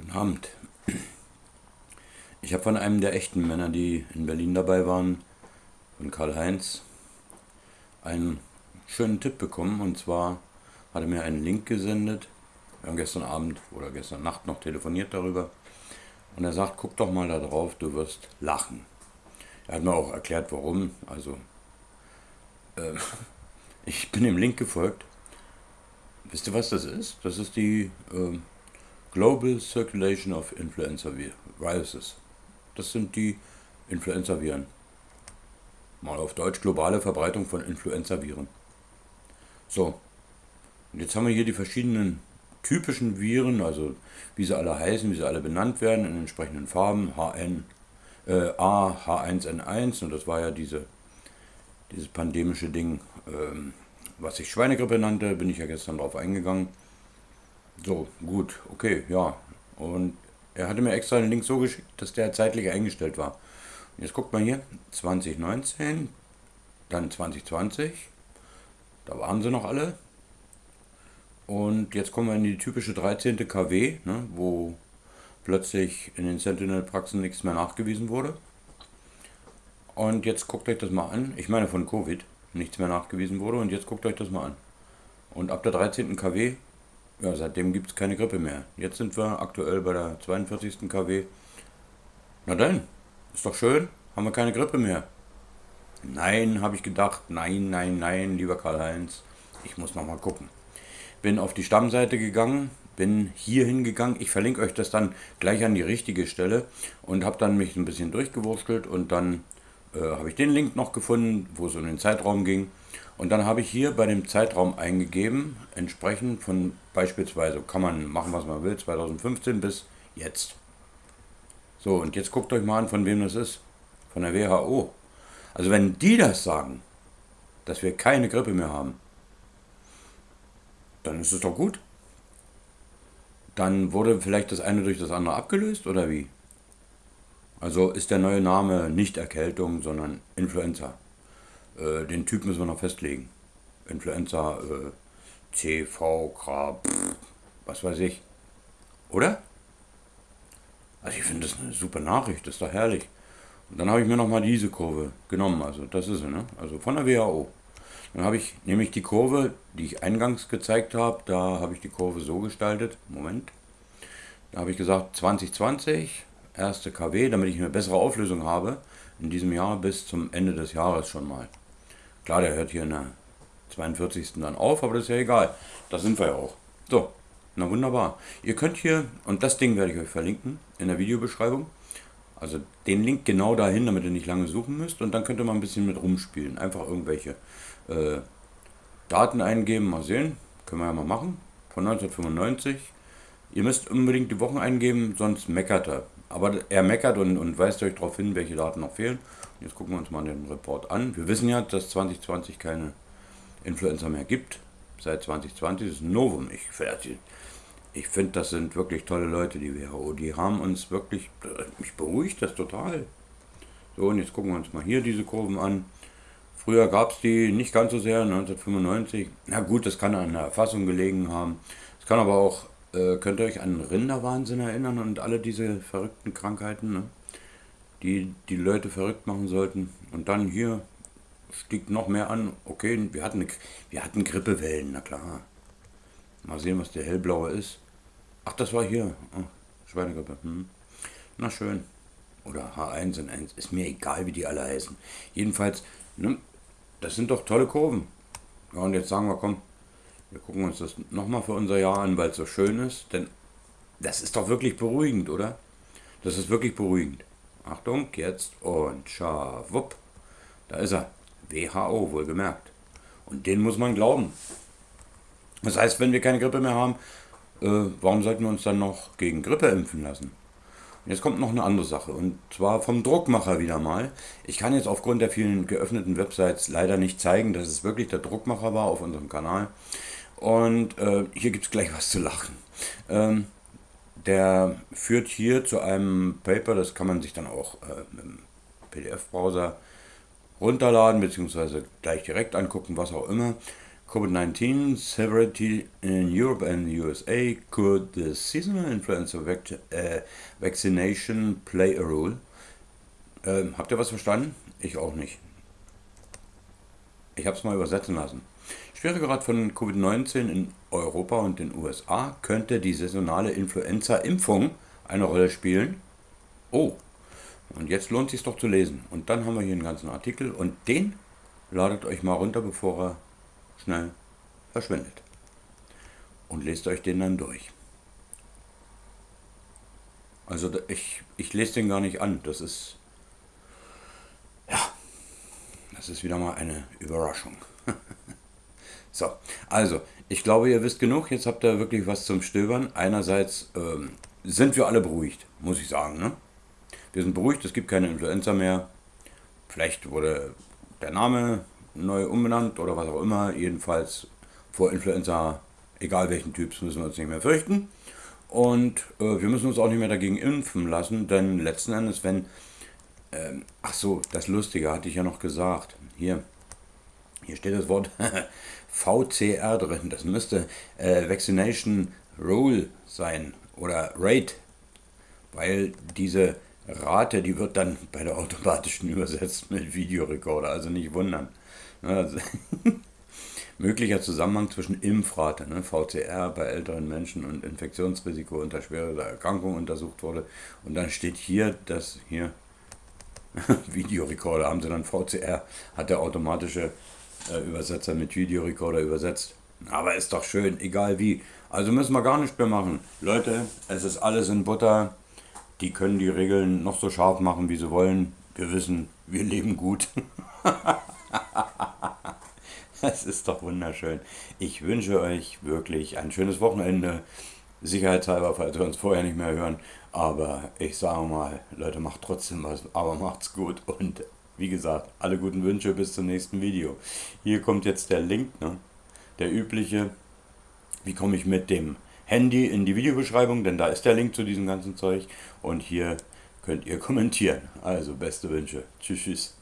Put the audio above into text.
Guten Abend. Ich habe von einem der echten Männer, die in Berlin dabei waren, von Karl-Heinz, einen schönen Tipp bekommen. Und zwar hat er mir einen Link gesendet. Wir haben gestern Abend oder gestern Nacht noch telefoniert darüber. Und er sagt, guck doch mal da drauf, du wirst lachen. Er hat mir auch erklärt, warum. Also, äh, ich bin dem Link gefolgt. Wisst ihr, was das ist? Das ist die äh, Global Circulation of Influenza Viruses. Das sind die Influenza-Viren. Mal auf Deutsch globale Verbreitung von Influenza-Viren. So, und jetzt haben wir hier die verschiedenen typischen Viren, also wie sie alle heißen, wie sie alle benannt werden, in entsprechenden Farben. HN, äh, A, H1N1 und das war ja diese, dieses pandemische Ding, ähm, was ich Schweinegrippe nannte, bin ich ja gestern drauf eingegangen. So, gut, okay, ja. Und er hatte mir extra den Link so geschickt, dass der zeitlich eingestellt war. Und jetzt guckt mal hier, 2019, dann 2020, da waren sie noch alle. Und jetzt kommen wir in die typische 13. KW, ne, wo plötzlich in den Sentinel-Praxen nichts mehr nachgewiesen wurde. Und jetzt guckt euch das mal an. Ich meine von Covid nichts mehr nachgewiesen wurde. Und jetzt guckt euch das mal an. Und ab der 13. KW ja, seitdem gibt es keine Grippe mehr. Jetzt sind wir aktuell bei der 42. KW. Na dann, ist doch schön, haben wir keine Grippe mehr. Nein, habe ich gedacht, nein, nein, nein, lieber Karl-Heinz, ich muss noch mal gucken. Bin auf die Stammseite gegangen, bin hier hingegangen. Ich verlinke euch das dann gleich an die richtige Stelle und habe dann mich ein bisschen durchgewurstelt und dann äh, habe ich den Link noch gefunden, wo es um den Zeitraum ging. Und dann habe ich hier bei dem Zeitraum eingegeben, entsprechend von beispielsweise, kann man machen, was man will, 2015 bis jetzt. So, und jetzt guckt euch mal an, von wem das ist. Von der WHO. Also wenn die das sagen, dass wir keine Grippe mehr haben, dann ist es doch gut. Dann wurde vielleicht das eine durch das andere abgelöst oder wie? Also ist der neue Name nicht Erkältung, sondern Influenza. Äh, den Typ müssen wir noch festlegen. Influenza, äh, C, V, K, pff, was weiß ich. Oder? Also ich finde das eine super Nachricht, das ist doch herrlich. Und dann habe ich mir nochmal diese Kurve genommen, also das ist sie, ne? Also von der WHO. Dann habe ich nämlich die Kurve, die ich eingangs gezeigt habe, da habe ich die Kurve so gestaltet. Moment. Da habe ich gesagt 2020, erste KW, damit ich eine bessere Auflösung habe in diesem Jahr bis zum Ende des Jahres schon mal. Klar, der hört hier in der 42. dann auf, aber das ist ja egal. Da sind wir ja auch. So, na wunderbar. Ihr könnt hier, und das Ding werde ich euch verlinken in der Videobeschreibung, also den Link genau dahin, damit ihr nicht lange suchen müsst. Und dann könnt ihr mal ein bisschen mit rumspielen. Einfach irgendwelche äh, Daten eingeben, mal sehen. Können wir ja mal machen. Von 1995. Ihr müsst unbedingt die Wochen eingeben, sonst meckert er. Aber er meckert und, und weist euch darauf hin, welche Daten noch fehlen. Jetzt gucken wir uns mal den Report an. Wir wissen ja, dass 2020 keine Influenza mehr gibt. Seit 2020 ist ein Novum. Ich, ich finde, das sind wirklich tolle Leute, die WHO. Die haben uns wirklich, mich beruhigt das total. So, und jetzt gucken wir uns mal hier diese Kurven an. Früher gab es die nicht ganz so sehr, 1995. Na gut, das kann an der Erfassung gelegen haben. Es kann aber auch, äh, könnt ihr euch an Rinderwahnsinn erinnern und alle diese verrückten Krankheiten. Ne? die die Leute verrückt machen sollten. Und dann hier stieg noch mehr an. Okay, wir hatten, wir hatten Grippewellen, na klar. Mal sehen, was der hellblaue ist. Ach, das war hier. Oh, Schweinegrippe. Hm. Na schön. Oder H1N1. Ist mir egal, wie die alle heißen. Jedenfalls, ne, das sind doch tolle Kurven. Ja, und jetzt sagen wir, komm, wir gucken uns das nochmal für unser Jahr an, weil es so schön ist. Denn das ist doch wirklich beruhigend, oder? Das ist wirklich beruhigend. Achtung, jetzt und schawupp. Da ist er. WHO, wohlgemerkt. Und den muss man glauben. Das heißt, wenn wir keine Grippe mehr haben, äh, warum sollten wir uns dann noch gegen Grippe impfen lassen? Jetzt kommt noch eine andere Sache, und zwar vom Druckmacher wieder mal. Ich kann jetzt aufgrund der vielen geöffneten Websites leider nicht zeigen, dass es wirklich der Druckmacher war auf unserem Kanal. Und äh, hier gibt es gleich was zu lachen. Ähm, der führt hier zu einem Paper, das kann man sich dann auch äh, dem PDF-Browser runterladen, beziehungsweise gleich direkt angucken, was auch immer. COVID-19 severity in Europe and the USA. Could the seasonal influenza vac äh, vaccination play a role? Ähm, habt ihr was verstanden? Ich auch nicht. Ich habe es mal übersetzen lassen. Schweregrad von Covid-19 in Europa und den USA könnte die saisonale Influenza-Impfung eine Rolle spielen. Oh, und jetzt lohnt es sich doch zu lesen. Und dann haben wir hier einen ganzen Artikel und den ladet euch mal runter, bevor er schnell verschwindet. Und lest euch den dann durch. Also ich, ich lese den gar nicht an. Das ist, ja, das ist wieder mal eine Überraschung. so, also, ich glaube, ihr wisst genug. Jetzt habt ihr wirklich was zum Stöbern. Einerseits ähm, sind wir alle beruhigt, muss ich sagen. Ne? Wir sind beruhigt, es gibt keine Influenza mehr. Vielleicht wurde der Name neu umbenannt oder was auch immer. Jedenfalls vor Influenza, egal welchen Typs, müssen wir uns nicht mehr fürchten. Und äh, wir müssen uns auch nicht mehr dagegen impfen lassen, denn letzten Endes, wenn. Ähm, ach so, das Lustige hatte ich ja noch gesagt. Hier, hier steht das Wort VCR drin. Das müsste äh, Vaccination Rule sein oder Rate, weil diese Rate, die wird dann bei der automatischen übersetzt mit Videorekorder, also nicht wundern. Also, möglicher Zusammenhang zwischen Impfrate, ne, VCR bei älteren Menschen und Infektionsrisiko unter schwerer Erkrankung untersucht wurde. Und dann steht hier, dass hier Videorekorder haben sie dann VCR, hat der automatische äh, Übersetzer mit Videorekorder übersetzt. Aber ist doch schön, egal wie. Also müssen wir gar nichts mehr machen. Leute, es ist alles in Butter. Die können die Regeln noch so scharf machen, wie sie wollen. Wir wissen, wir leben gut. Das ist doch wunderschön. Ich wünsche euch wirklich ein schönes Wochenende. Sicherheitshalber, falls wir uns vorher nicht mehr hören. Aber ich sage mal, Leute, macht trotzdem was, aber macht's gut. Und wie gesagt, alle guten Wünsche bis zum nächsten Video. Hier kommt jetzt der Link, ne? der übliche. Wie komme ich mit dem Handy in die Videobeschreibung, denn da ist der Link zu diesem ganzen Zeug. Und hier könnt ihr kommentieren. Also beste Wünsche. Tschüss, tschüss.